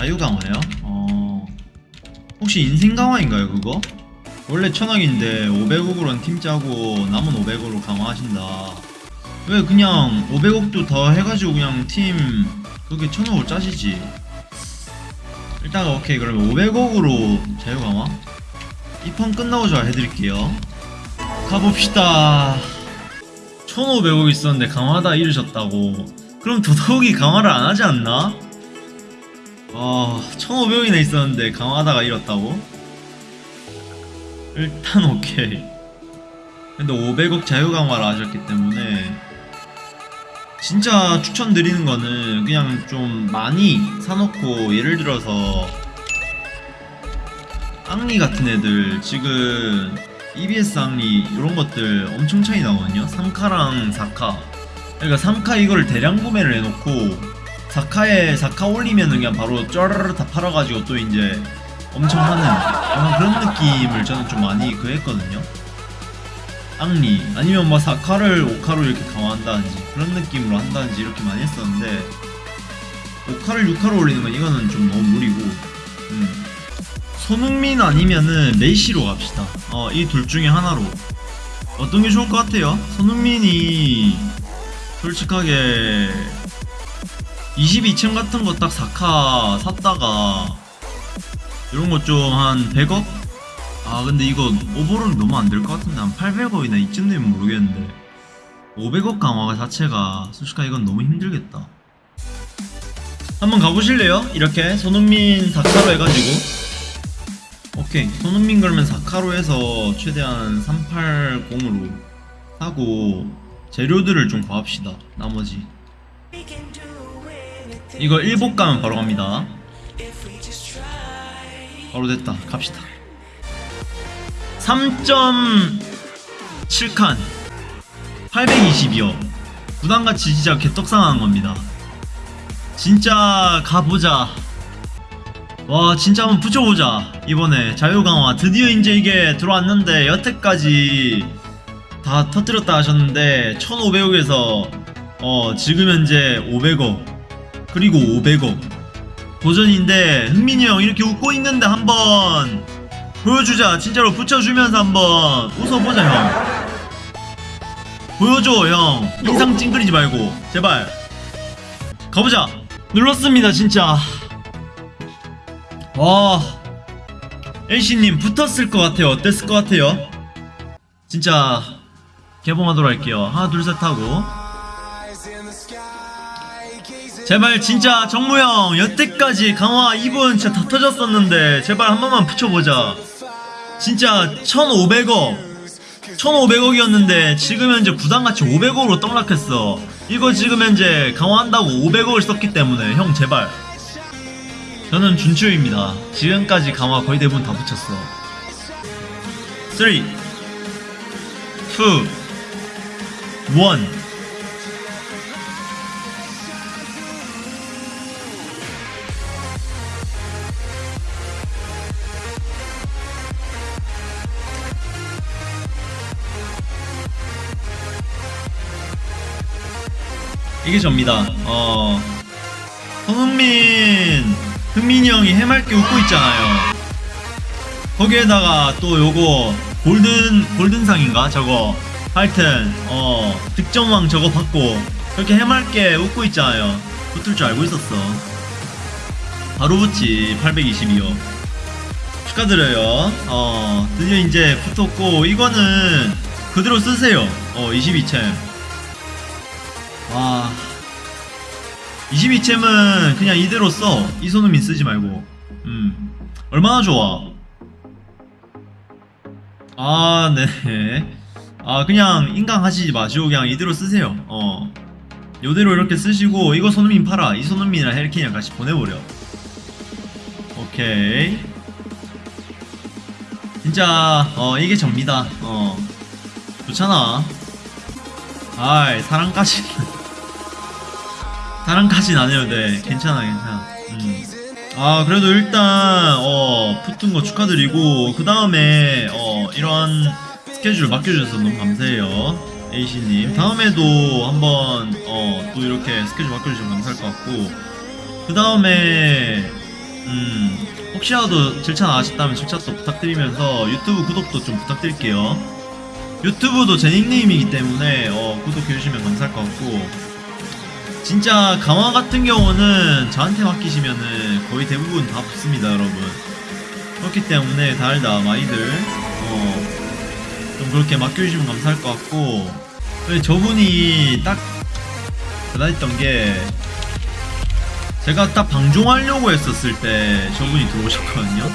자유 강화요? 어. 혹시 인생 강화인가요 그거? 원래 천억인데 500억으로는 팀 짜고 남은 500억으로 강화하신다. 왜 그냥 500억도 더 해가지고 그냥 팀 그렇게 천억을 짜시지? 일단 오케이 그러면 500억으로 자유 강화? 이 판 끝나고자 해드릴게요. 가봅시다. 1500억 있었는데 강화하다 잃으셨다고. 그럼 더더욱이 강화를 안 하지 않나? 아 1500억이나 있었는데 강화하다가 잃었다고? 일단 오케이. 근데 500억 자유 강화를 하셨기 때문에 진짜 추천드리는 거는 그냥 좀 많이 사놓고 예를 들어서 앙리 같은 애들 지금 EBS 앙리 이런 것들 엄청 차이 나거든요. 3카랑 4카. 그러니까 3카 이거를 대량 구매를 해놓고 4카에 4카 올리면은 그냥 바로 쩌르르 다 팔아가지고 또 이제 엄청 하는 약간 그런 느낌을 저는 좀 많이 그 했거든요. 앙리. 아니면 뭐 4카를 5카로 이렇게 강화한다든지 그런 느낌으로 한다든지 이렇게 많이 했었는데 5카를 6카로 올리는 건 이거는 좀 너무 무리고. 음. 손흥민 아니면은 메이시로 갑시다. 어, 이 둘 중에 하나로. 어떤 게 좋을 것 같아요? 손흥민이 솔직하게 22층 같은 거 딱 4카 샀다가 이런 거 좀 한 100억? 아 근데 이거 오버롤 너무 안 될 것 같은데 한 800억이나 이쯤 되면 모르겠는데 500억 강화가 자체가 솔직하게 이건 너무 힘들겠다 한번 가보실래요? 이렇게 손흥민 4카로 해가지고 오케이 손흥민 그러면 4카로 해서 최대한 380으로 하고 재료들을 좀 구합시다 나머지 이거 1복 가면 바로 갑니다. 바로 됐다. 갑시다. 3.7칸. 820이요. 부담같이 진짜 개떡상한 겁니다. 진짜 가보자. 와 진짜 한번 붙여보자. 이번에 자유강화. 드디어 이제 이게 들어왔는데 여태까지 다 터뜨렸다 하셨는데 1500억에서 어 지금 현재 500억 그리고 500억. 도전인데 흥민이 형 이렇게 웃고 있는데 한번 보여주자. 진짜로 붙여주면서 한번 웃어보자 형. 보여줘 형. 인상 찡그리지 말고. 제발. 가보자. 눌렀습니다 진짜. 와 LC님 붙었을 것 같아요. 어땠을 것 같아요? 진짜 개봉하도록 할게요. 하나 둘 셋 하고 제발 진짜 정무형 여태까지 강화 2분 진짜 다 터졌었는데 제발 한 번만 붙여보자. 진짜 1500억 1500억이었는데 지금 현재 부담같이 500억으로 떡락했어. 이거 지금 현재 강화한다고 500억을 썼기 때문에 형 제발. 저는 준추입니다. 지금까지 강화 거의 대부분 다 붙였어. 3 2 1 이게 접니다. 어. 손흥민, 흥민이 형이 해맑게 웃고 있잖아요. 거기에다가 또 요거 골든 골든상인가 저거 하여튼 어 득점왕 저거 받고 그렇게 해맑게 웃고 있잖아요. 붙을 줄 알고 있었어. 바로 붙지 822요. 축하드려요. 어 드디어 이제 붙었고 이거는 그대로 쓰세요. 어 22챔. 와. 22챔은 그냥 이대로 써. 이손흥민 쓰지 말고. 음. 얼마나 좋아. 아 네네 아 그냥 인강 하시지 마시고 그냥 이대로 쓰세요. 어. 요대로 이렇게 쓰시고 이거 손흥민 팔아. 이 손흥민이랑 헬킨이랑 같이 보내버려. 오케이. 진짜 어 이게 접니다. 어. 좋잖아. 아이 사랑까지 사랑까지는 안 해도 돼. 괜찮아 괜찮아. 음. 아 그래도 일단 어 붙은 거 축하드리고 그 다음에 어 이런 스케줄 맡겨주셔서 너무 감사해요. A씨님. 다음에도 한번 어 또 이렇게 스케줄 맡겨주시면 감사할 것 같고. 그 다음에 혹시라도 7차 나가셨다면 7차도 부탁드리면서 유튜브 구독도 좀 부탁드릴게요. 유튜브도 제 닉네임이기 때문에 어, 구독해주시면 감사할 것 같고 진짜 강화 같은 경우는 저한테 맡기시면은 거의 대부분 다 붙습니다 여러분. 그렇기 때문에 달다 많이들 어, 좀 그렇게 맡겨주시면 감사할 것 같고. 저분이 딱 대단했던 게 제가 딱 방종하려고 했었을 때 저분이 들어오셨거든요.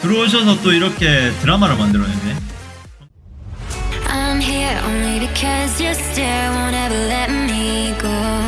들어오셔서 또 이렇게 드라마를 만들어냈네. I'm here only because you still won't ever let me go.